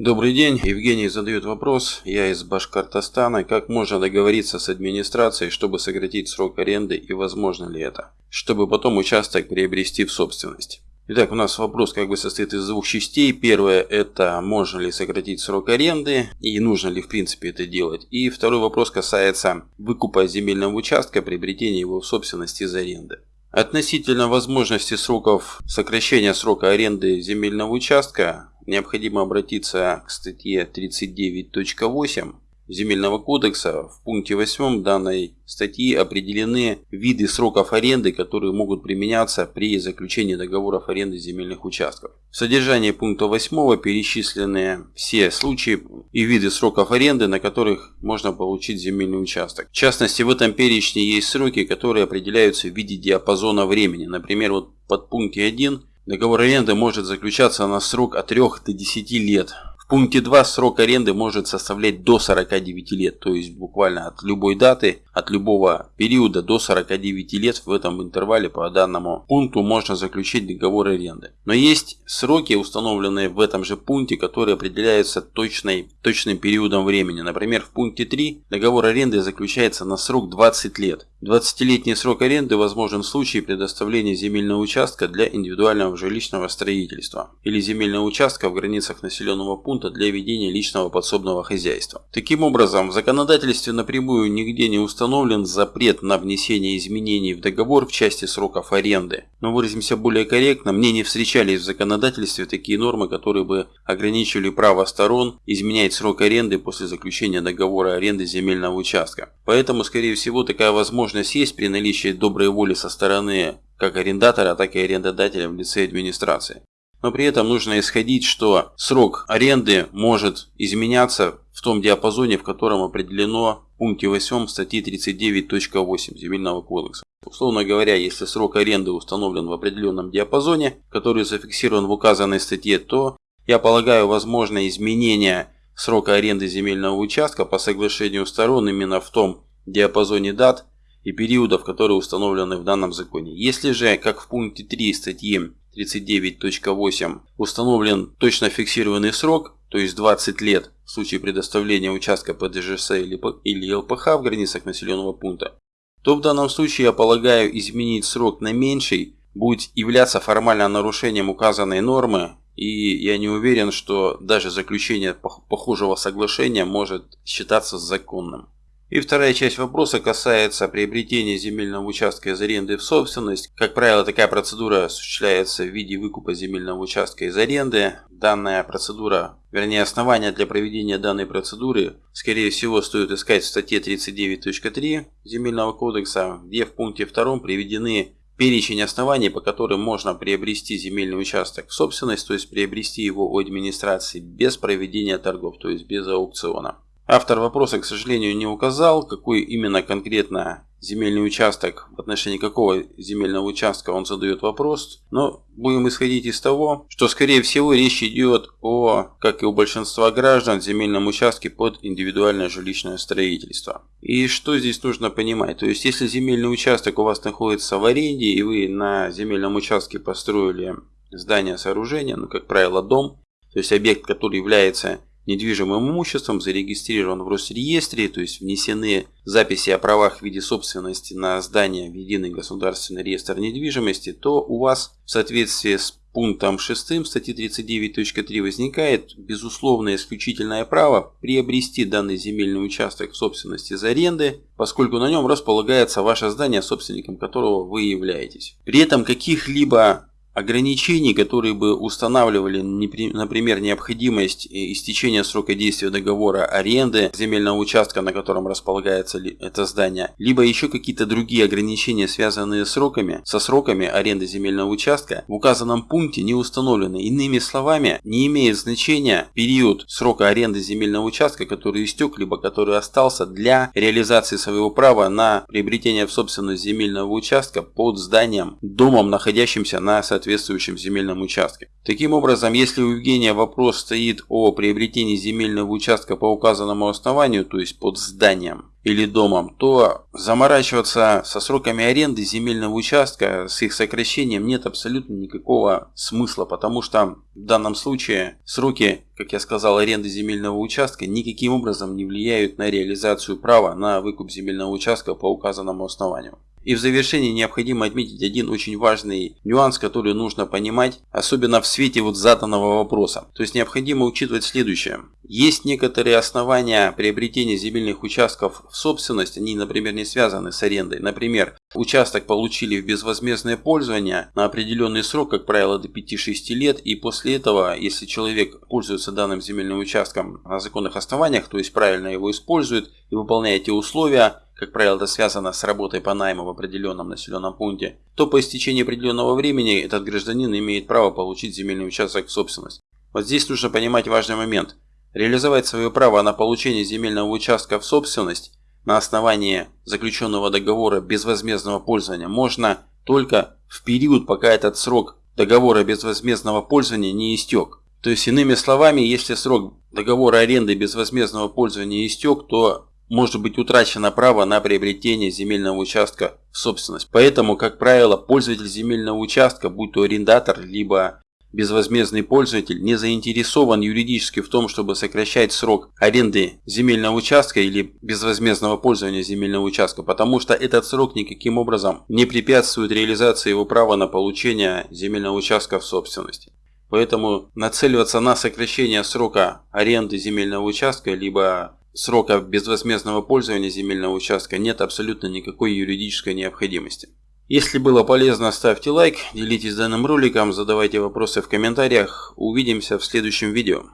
Добрый день, Евгений задает вопрос, я из Башкортостана, как можно договориться с администрацией, чтобы сократить срок аренды и возможно ли это, чтобы потом участок приобрести в собственность. Итак, у нас вопрос как бы состоит из двух частей. Первое это можно ли сократить срок аренды и нужно ли в принципе это делать. И второй вопрос касается выкупа земельного участка, приобретения его в собственность из аренды. Относительно возможности сроков сокращения срока аренды земельного участка необходимо обратиться к статье 39.8 Земельного кодекса. В пункте 8 данной статьи определены виды сроков аренды, которые могут применяться при заключении договоров аренды земельных участков. В содержании пункта 8 перечислены все случаи и виды сроков аренды, на которых можно получить земельный участок. В частности, в этом перечне есть сроки, которые определяются в виде диапазона времени. Например, вот под пункте 1 Договор аренды может заключаться на срок от 3 до 10 лет. Пункте 2 срок аренды может составлять до 49 лет, то есть буквально от любой даты от любого периода до 49 лет в этом интервале по данному пункту можно заключить договор аренды. Но есть сроки, установленные в этом же пункте, которые определяются точной, точным периодом времени. Например, в пункте 3 договор аренды заключается на срок 20 лет. 20-летний срок аренды возможен в случае предоставления земельного участка для индивидуального жилищного строительства или земельного участка в границах населенного пункта для ведения личного подсобного хозяйства. Таким образом, в законодательстве напрямую нигде не установлен запрет на внесение изменений в договор в части сроков аренды. Но выразимся более корректно, мне не встречались в законодательстве такие нормы, которые бы ограничивали право сторон изменять срок аренды после заключения договора аренды земельного участка. Поэтому, скорее всего, такая возможность есть при наличии доброй воли со стороны как арендатора, так и арендодателя в лице администрации. Но при этом нужно исходить, что срок аренды может изменяться в том диапазоне, в котором определено в пункте 8 статьи 39.8 Земельного кодекса. Условно говоря, если срок аренды установлен в определенном диапазоне, который зафиксирован в указанной статье, то, я полагаю, возможно изменение срока аренды земельного участка по соглашению сторон именно в том диапазоне дат и периодов, которые установлены в данном законе. Если же, как в пункте 3 статьи 39.8 установлен точно фиксированный срок, то есть 20 лет в случае предоставления участка по ДЖС или ЛПХ в границах населенного пункта, то в данном случае я полагаю изменить срок на меньший будет являться формально нарушением указанной нормы, и я не уверен, что даже заключение похожего соглашения может считаться законным. И вторая часть вопроса касается приобретения земельного участка из аренды в собственность. Как правило, такая процедура осуществляется в виде выкупа земельного участка из аренды. Данная процедура, вернее основания для проведения данной процедуры, скорее всего, стоит искать в статье 39.3 Земельного кодекса, где в пункте 2 приведены перечень оснований, по которым можно приобрести земельный участок в собственность, то есть приобрести его у администрации без проведения торгов, то есть без аукциона. Автор вопроса, к сожалению, не указал, какой именно конкретно земельный участок, в отношении какого земельного участка он задает вопрос, но будем исходить из того, что скорее всего речь идет о, как и у большинства граждан, земельном участке под индивидуальное жилищное строительство. И что здесь нужно понимать? То есть, если земельный участок у вас находится в аренде, и вы на земельном участке построили здание, сооружение, ну, как правило, дом, то есть объект, который является недвижимым имуществом зарегистрирован в Росреестре, то есть внесены записи о правах в виде собственности на здание в Единый государственный реестр недвижимости, то у вас в соответствии с пунктом 6 статьи 39.3 возникает безусловное исключительное право приобрести данный земельный участок в собственности из аренды, поскольку на нем располагается ваше здание, собственником которого вы являетесь. При этом каких-либо ограничений, которые бы устанавливали, например, необходимость истечения срока действия договора аренды земельного участка, на котором располагается это здание, либо еще какие-то другие ограничения, связанные с сроками, со сроками аренды земельного участка, в указанном пункте не установлены. Иными словами, не имеет значения период срока аренды земельного участка, который истек, либо который остался для реализации своего права на приобретение в собственность земельного участка под зданием, домом, находящимся на соответствующем соответствующем земельном участке. Таким образом, если у Евгения вопрос стоит о приобретении земельного участка по указанному основанию, то есть под зданием или домом, то заморачиваться со сроками аренды земельного участка, с их сокращением нет абсолютно никакого смысла, потому что В данном случае сроки, как я сказал, аренды земельного участка никаким образом не влияют на реализацию права на выкуп земельного участка по указанному основанию. И в завершении необходимо отметить один очень важный нюанс, который нужно понимать, особенно в свете вот заданного вопроса. То есть необходимо учитывать следующее. Есть некоторые основания приобретения земельных участков в собственность, они, например, не связаны с арендой. Например, участок получили в безвозмездное пользование на определенный срок, как правило, до 5-6 лет, и после этого, если человек пользуется данным земельным участком на законных основаниях, то есть правильно его использует и выполняет те условия, как правило, это связано с работой по найму в определенном населенном пункте, то по истечении определенного времени этот гражданин имеет право получить земельный участок в собственность. Вот здесь нужно понимать важный момент. Реализовать свое право на получение земельного участка в собственность на основании заключенного договора безвозмездного пользования можно только в период, пока этот срок договора безвозмездного пользования не истек. То есть, иными словами, если срок договора аренды безвозмездного пользования истек, то может быть утрачено право на приобретение земельного участка в собственность. Поэтому, как правило, пользователь земельного участка, будь то арендатор, либо безвозмездный пользователь, не заинтересован юридически в том, чтобы сокращать срок аренды земельного участка или безвозмездного пользования земельного участка, потому что этот срок никаким образом не препятствует реализации его права на получение земельного участка в собственности. Поэтому нацеливаться на сокращение срока аренды земельного участка, либо срока безвозмездного пользования земельного участка нет абсолютно никакой юридической необходимости. Если было полезно, ставьте лайк, делитесь данным роликом, задавайте вопросы в комментариях. Увидимся в следующем видео.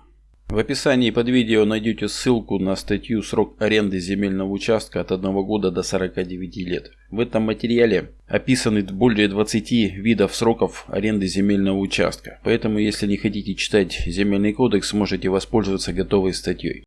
В описании под видео найдете ссылку на статью «Срок аренды земельного участка от 1 года до 49 лет». В этом материале описаны более 20 видов сроков аренды земельного участка. Поэтому, если не хотите читать земельный кодекс, можете воспользоваться готовой статьей.